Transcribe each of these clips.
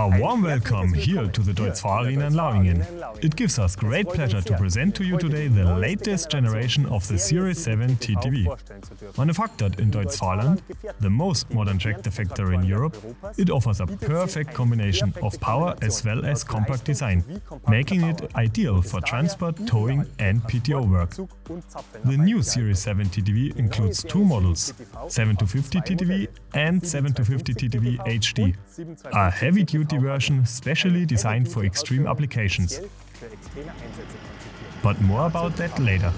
A warm welcome here to the Deutz in Lauingen. It gives us great pleasure to present to you today the latest generation of the Series 7 TTV. Manufactured in Deutz the most modern tractor factory in Europe, it offers a perfect combination of power as well as compact design, making it ideal for transport, towing and PTO work. The new Series 7 TTV includes two models, 7-50 TTV and 7-50 TTV HD, a heavy-duty version specially designed for extreme applications. But more about that later.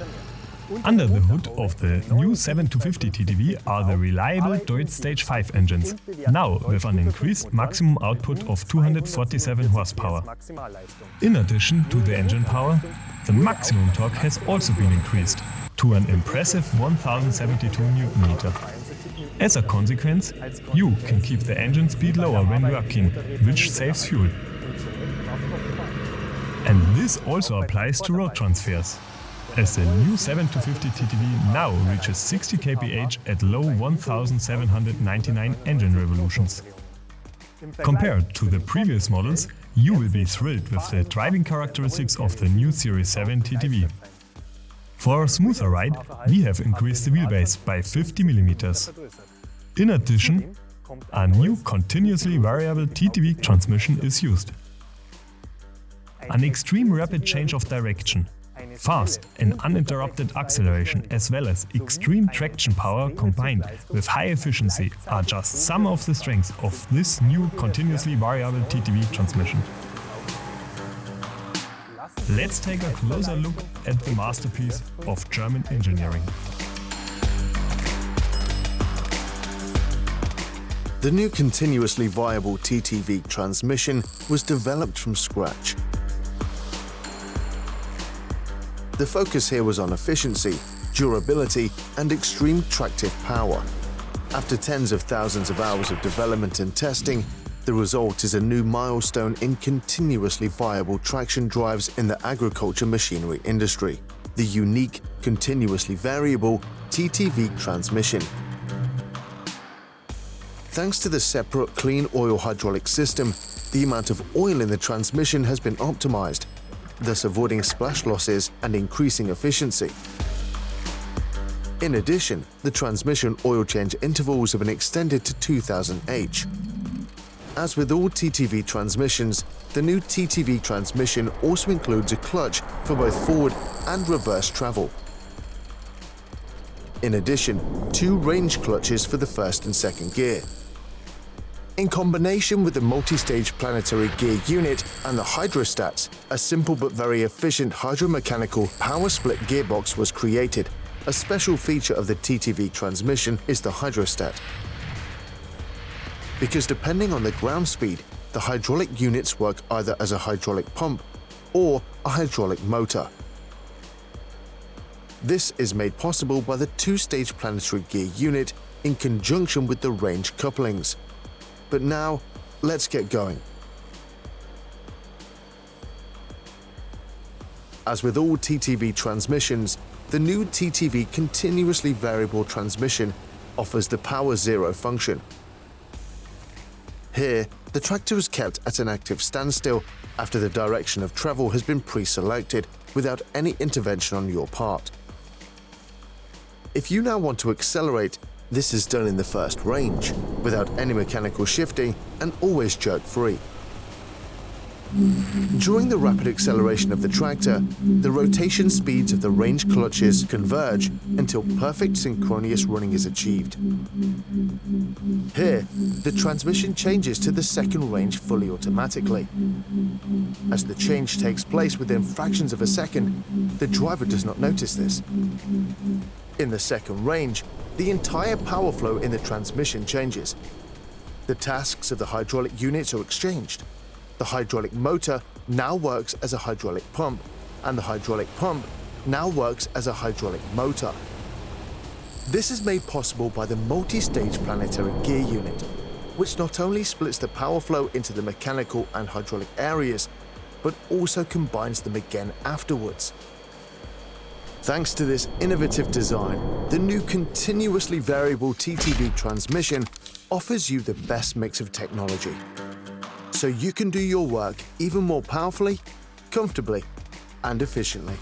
Under the hood of the new 7-50 TTV are the reliable Deutz Stage 5 engines, now with an increased maximum output of 247 horsepower. In addition to the engine power, the maximum torque has also been increased to an impressive 1072 Nm. As a consequence, you can keep the engine speed lower when working, which saves fuel. And this also applies to road transfers, as the new 7-50 TTV now reaches 60 kph at low 1799 engine revolutions. Compared to the previous models, you will be thrilled with the driving characteristics of the new Series 7 TTV. For a smoother ride, we have increased the wheelbase by 50 mm. In addition, a new continuously variable TTV transmission is used. An extreme rapid change of direction, fast and uninterrupted acceleration as well as extreme traction power combined with high efficiency are just some of the strengths of this new continuously variable TTV transmission. Let's take a closer look at the masterpiece of German engineering. The new continuously viable TTV transmission was developed from scratch. The focus here was on efficiency, durability and extreme tractive power. After tens of thousands of hours of development and testing, the result is a new milestone in continuously viable traction drives in the agriculture machinery industry, the unique, continuously variable TTV transmission. Thanks to the separate clean oil hydraulic system, the amount of oil in the transmission has been optimized, thus avoiding splash losses and increasing efficiency. In addition, the transmission oil change intervals have been extended to 2000 H. As with all TTV transmissions, the new TTV transmission also includes a clutch for both forward and reverse travel. In addition, two range clutches for the first and second gear. In combination with the multi-stage planetary gear unit and the hydrostats, a simple but very efficient hydromechanical power split gearbox was created. A special feature of the TTV transmission is the hydrostat. Because depending on the ground speed, the hydraulic units work either as a hydraulic pump or a hydraulic motor. This is made possible by the two-stage planetary gear unit in conjunction with the range couplings. But now, let's get going. As with all TTV transmissions, the new TTV continuously variable transmission offers the power zero function. Here, the tractor is kept at an active standstill after the direction of travel has been pre-selected without any intervention on your part. If you now want to accelerate, this is done in the first range, without any mechanical shifting and always jerk-free. During the rapid acceleration of the tractor, the rotation speeds of the range clutches converge until perfect synchronous running is achieved. Here, the transmission changes to the second range fully automatically. As the change takes place within fractions of a second, the driver does not notice this. In the second range, the entire power flow in the transmission changes. The tasks of the hydraulic units are exchanged. The hydraulic motor now works as a hydraulic pump, and the hydraulic pump now works as a hydraulic motor. This is made possible by the multi-stage planetary gear unit, which not only splits the power flow into the mechanical and hydraulic areas, but also combines them again afterwards. Thanks to this innovative design, the new continuously variable TTV transmission offers you the best mix of technology. so you can do your work even more powerfully, comfortably, and efficiently.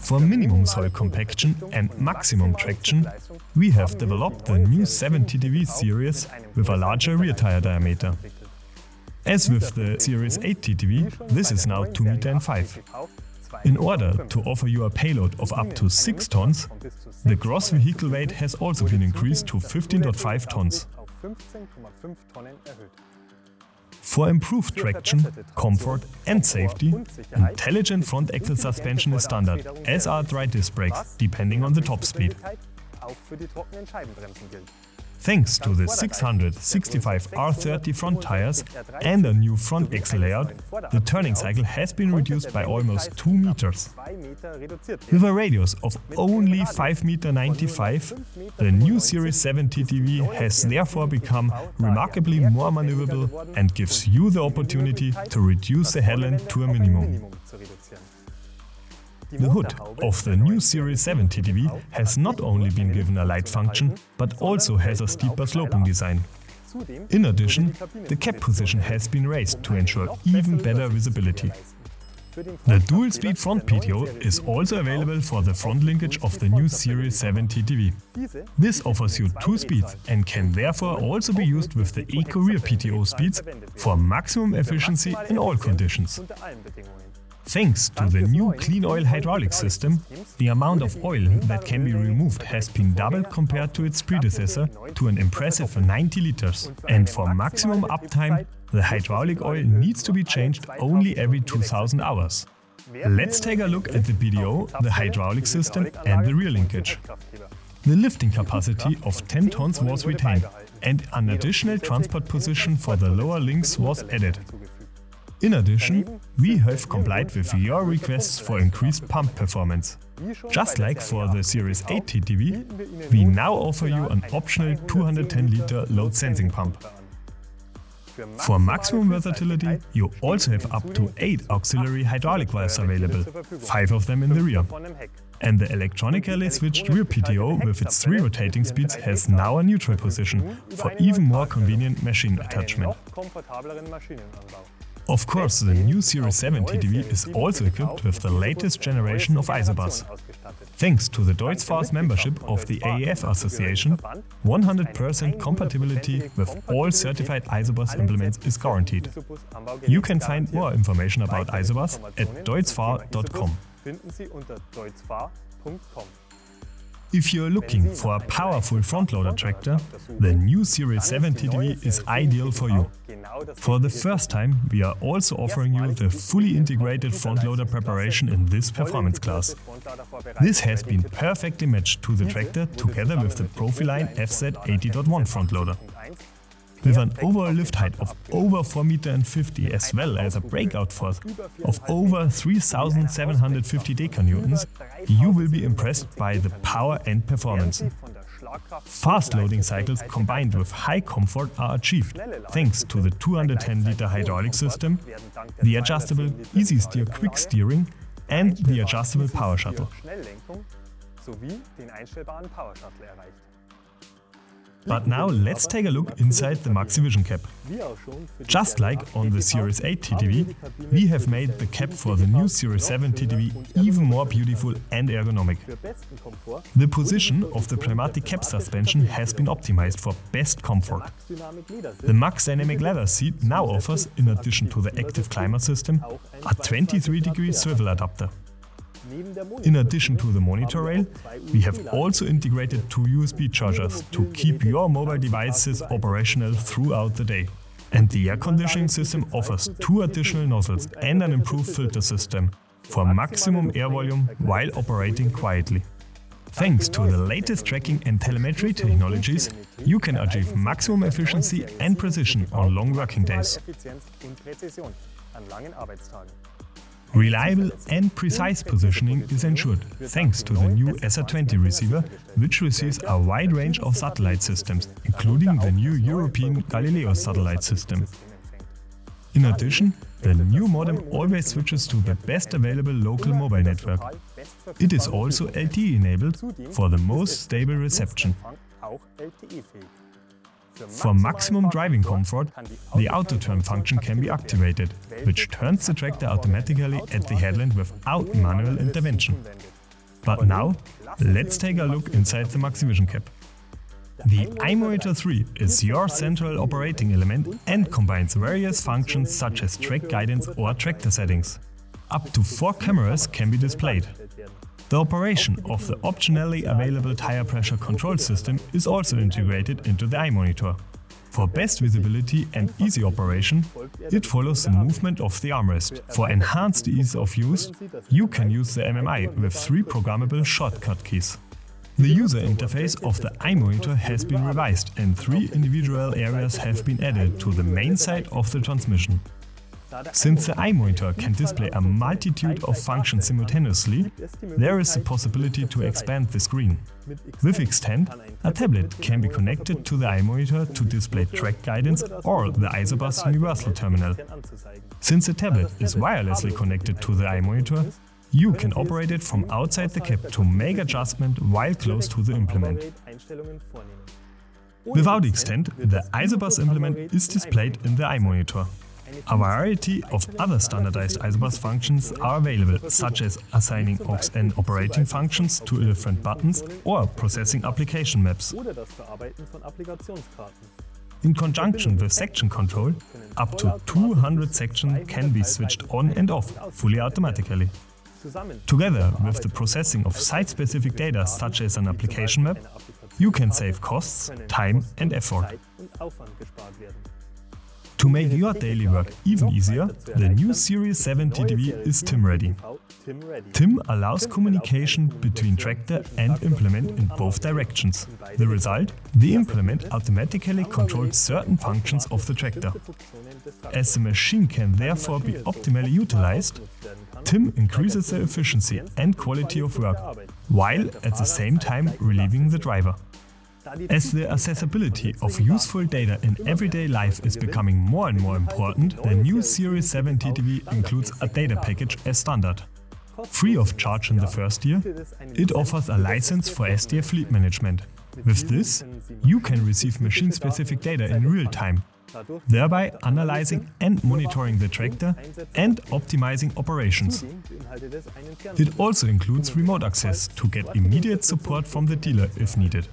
For minimum soil compaction and maximum traction, we have developed the new 7TTV series with a larger rear tire diameter. As with the Series 8 TTV, this is now 2 meter and 5. In order to offer you a payload of up to 6 tons, the gross vehicle weight has also been increased to 15.5 tons. For improved traction, comfort and safety, intelligent front axle suspension is standard, as are dry disc brakes, depending on the top speed. Thanks to the 665 R30 front tires and a new front axle layout, the turning cycle has been reduced by almost 2 meters. With a radius of only 5 meter 95, the new Series 7 TTV has therefore become remarkably more maneuverable and gives you the opportunity to reduce the headland to a minimum. The hood of the new Series 7 TTV has not only been given a light function, but also has a steeper sloping design. In addition, the cap position has been raised to ensure even better visibility. The dual-speed front PTO is also available for the front linkage of the new Series 7 TTV. This offers you two speeds and can therefore also be used with the Eco Rear PTO speeds for maximum efficiency in all conditions. Thanks to the new clean oil hydraulic system, the amount of oil that can be removed has been doubled compared to its predecessor to an impressive 90 liters. And for maximum uptime, the hydraulic oil needs to be changed only every 2000 hours. Let's take a look at the PTO, the hydraulic system and the rear linkage. The lifting capacity of 10 tons was retained and an additional transport position for the lower links was added. In addition, we have complied with your requests for increased pump performance. Just like for the Series 8 TTV, we now offer you an optional 210-liter load sensing pump. For maximum versatility, you also have up to 8 auxiliary hydraulic valves available, 5 of them in the rear. And the electronically switched rear PTO with its 3 rotating speeds has now a neutral position for even more convenient machine attachment. Of course, the new Series 7 TTV is also equipped with the latest generation of Isobus. Thanks to the Deutz-Fahr's membership of the AEF Association, 100% compatibility with all certified Isobus implements is guaranteed. You can find more information about Isobus at deutzfahr.com. If you're looking for a powerful front-loader tractor, the new Series 7 TTV is ideal for you. For the first time, we are also offering you the fully integrated front-loader preparation in this performance class. This has been perfectly matched to the tractor together with the Profiline FZ 80.1 front-loader. With an overall lift height of over 4 meter and 50 as well as a breakout force of over 3750 decanewtons, you will be impressed by the power and performance. Fast loading cycles combined with high comfort are achieved thanks to the 210-liter hydraulic system, the adjustable easy steer quick steering and the adjustable power shuttle. But now let's take a look inside the Maxivision cab. Just like on the Series 8 TTV, we have made the cap for the new Series 7 TTV even more beautiful and ergonomic. The position of the pneumatic cap suspension has been optimized for best comfort. The Max Dynamic Leather seat now offers, in addition to the active climate system, a 23 degree swivel adapter. In addition to the monitor rail, we have also integrated two USB chargers to keep your mobile devices operational throughout the day. And the air conditioning system offers two additional nozzles and an improved filter system for maximum air volume while operating quietly. Thanks to the latest tracking and telemetry technologies, you can achieve maximum efficiency and precision on long working days. Reliable and precise positioning is ensured thanks to the new SR20 receiver, which receives a wide range of satellite systems, including the new European Galileo satellite system. In addition, the new modem always switches to the best available local mobile network. It is also LTE enabled for the most stable reception. For maximum driving comfort, the auto turn function can be activated, which turns the tractor automatically at the headland without manual intervention. But now, let's take a look inside the Maxivision cab. The iMonitor 3 is your central operating element and combines various functions such as track guidance or tractor settings. Up to four cameras can be displayed. The operation of the optionally available tire pressure control system is also integrated into the iMonitor. For best visibility and easy operation, it follows the movement of the armrest. For enhanced ease of use, you can use the MMI with three programmable shortcut keys. The user interface of the iMonitor has been revised and three individual areas have been added to the main side of the transmission. Since the iMonitor can display a multitude of functions simultaneously, there is the possibility to expand the screen. With Extend, a tablet can be connected to the iMonitor to display track guidance or the Isobus Universal Terminal. Since the tablet is wirelessly connected to the iMonitor, you can operate it from outside the cab to make adjustment while close to the implement. Without Extend, the Isobus implement is displayed in the iMonitor. A variety of other standardized Isobus functions are available, such as assigning aux-n operating functions to different buttons or processing application maps. In conjunction with section control, up to 200 sections can be switched on and off fully automatically. Together with the processing of site-specific data such as an application map, you can save costs, time and effort. To make your daily work even easier, the new Series 7 TTV is TIM-ready. TIM allows communication between tractor and implement in both directions. The result? The implement automatically controls certain functions of the tractor. As the machine can therefore be optimally utilized, TIM increases the efficiency and quality of work, while at the same time relieving the driver. As the accessibility of useful data in everyday life is becoming more and more important, the new Series 7 TTV includes a data package as standard. Free of charge in the first year, it offers a license for SDF fleet management. With this, you can receive machine-specific data in real time, thereby analyzing and monitoring the tractor and optimizing operations. It also includes remote access to get immediate support from the dealer if needed.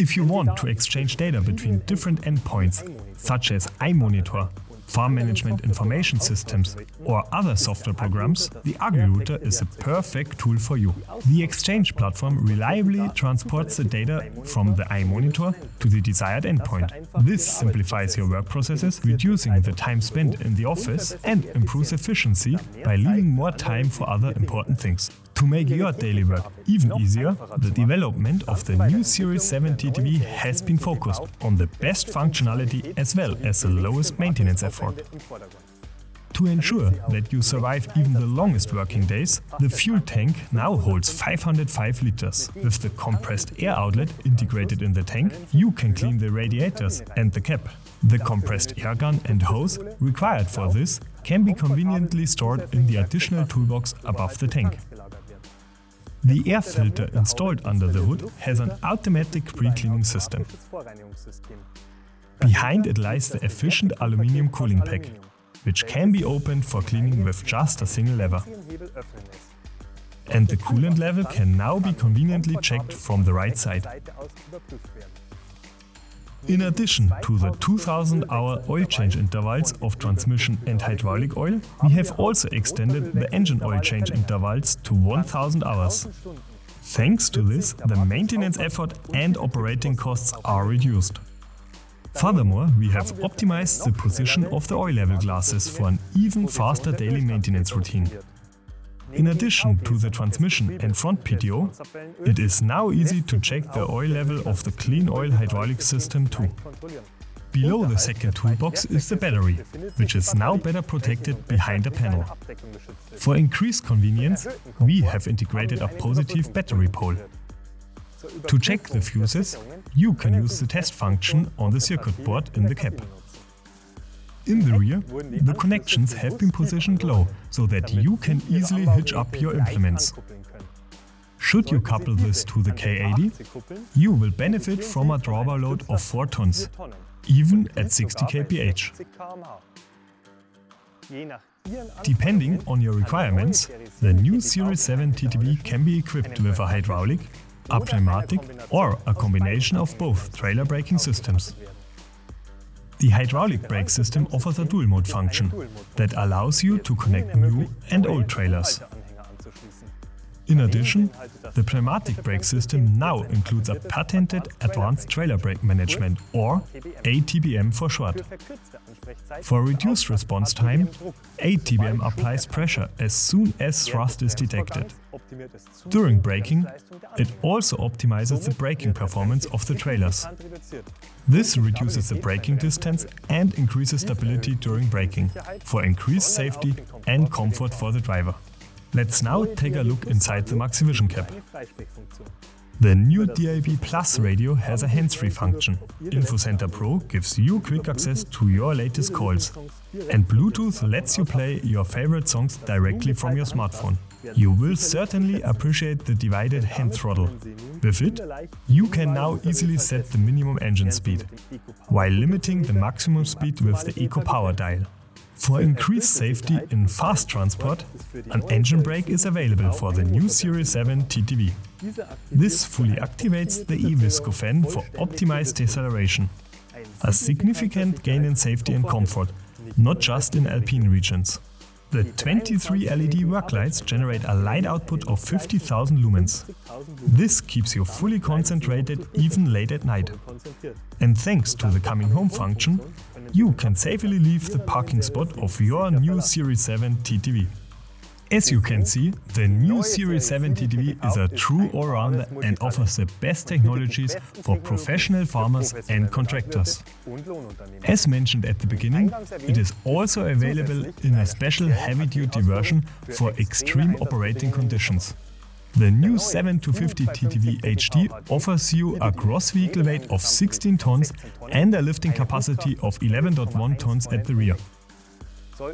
If you want to exchange data between different endpoints, such as iMonitor, farm management information systems or other software programs, the AgriRouter is a perfect tool for you. The Exchange platform reliably transports the data from the iMonitor to the desired endpoint. This simplifies your work processes, reducing the time spent in the office and improves efficiency by leaving more time for other important things. To make your daily work even easier, the development of the new Series 7 TTV has been focused on the best functionality as well as the lowest maintenance effort. To ensure that you survive even the longest working days, the fuel tank now holds 505 liters. With the compressed air outlet integrated in the tank, you can clean the radiators and the cap. The compressed air gun and hose required for this can be conveniently stored in the additional toolbox above the tank. The air filter installed under the hood has an automatic pre-cleaning system. Behind it lies the efficient aluminium cooling pack, which can be opened for cleaning with just a single lever. And the coolant level can now be conveniently checked from the right side. In addition to the 2000-hour oil change intervals of transmission and hydraulic oil, we have also extended the engine oil change intervals to 1000 hours. Thanks to this, the maintenance effort and operating costs are reduced. Furthermore, we have optimized the position of the oil level glasses for an even faster daily maintenance routine. In addition to the transmission and front PTO, it is now easy to check the oil level of the clean oil hydraulic system too. Below the second toolbox is the battery, which is now better protected behind a panel. For increased convenience, we have integrated a positive battery pole. To check the fuses, you can use the test function on the circuit board in the cab. In the rear, the connections have been positioned low, so that you can easily hitch up your implements. Should you couple this to the K80, you will benefit from a drawbar load of 4 tons, even at 60 kph. Depending on your requirements, the new Series 7 TTV can be equipped with a hydraulic, a pneumatic or a combination of both trailer braking systems. The hydraulic brake system offers a dual mode function that allows you to connect new and old trailers. In addition, the pneumatic brake system now includes a patented Advanced Trailer Brake Management or ATBM for short. For reduced response time, ATBM applies pressure as soon as thrust is detected. During braking, it also optimizes the braking performance of the trailers. This reduces the braking distance and increases stability during braking, for increased safety and comfort for the driver. Let's now take a look inside the Maxivision cab. The new DAB Plus radio has a hands-free function. InfoCenter Pro gives you quick access to your latest calls. And Bluetooth lets you play your favorite songs directly from your smartphone. You will certainly appreciate the divided hand throttle. With it, you can now easily set the minimum engine speed, while limiting the maximum speed with the Eco Power dial. For increased safety in fast transport, an engine brake is available for the new Series 7 TTV. This fully activates the e-Visco fan for optimized deceleration. A significant gain in safety and comfort, not just in alpine regions. The 23 LED work lights generate a light output of 50,000 lumens. This keeps you fully concentrated even late at night. And thanks to the coming home function, you can safely leave the parking spot of your new Series 7 TTV. As you can see, the new Series 7 TTV is a true all-rounder and offers the best technologies for professional farmers and contractors. As mentioned at the beginning, it is also available in a special heavy-duty version for extreme operating conditions. The new 7-50 TTV HD offers you a gross vehicle weight of 16 tons and a lifting capacity of 11.1 tons at the rear.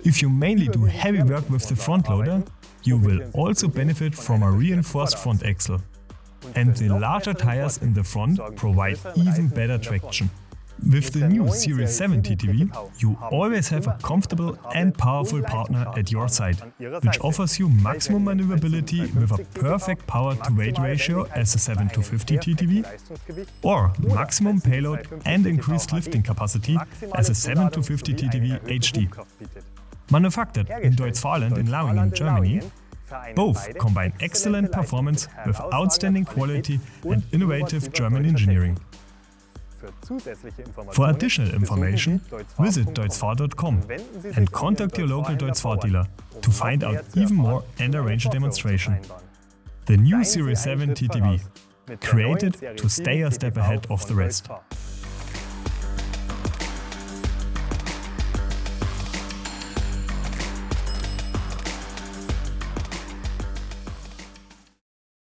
If you mainly do heavy work with the front loader, you will also benefit from a reinforced front axle. And the larger tires in the front provide even better traction. With the new Series 7 TTV, you always have a comfortable and powerful partner at your side, which offers you maximum maneuverability with a perfect power-to-weight ratio as a 7 to 50 TTV, or maximum payload and increased lifting capacity as a 7 to 50 TTV HD. Manufactured in Deutz-Fahrland in Lauingen, Germany, both combine excellent performance with outstanding quality and innovative German engineering. For additional information, visit deutzfahr.com and contact your local Deutz-Fahr dealer to find out even more and arrange a demonstration. The new Series 7 TTV, created to stay a step ahead of the rest.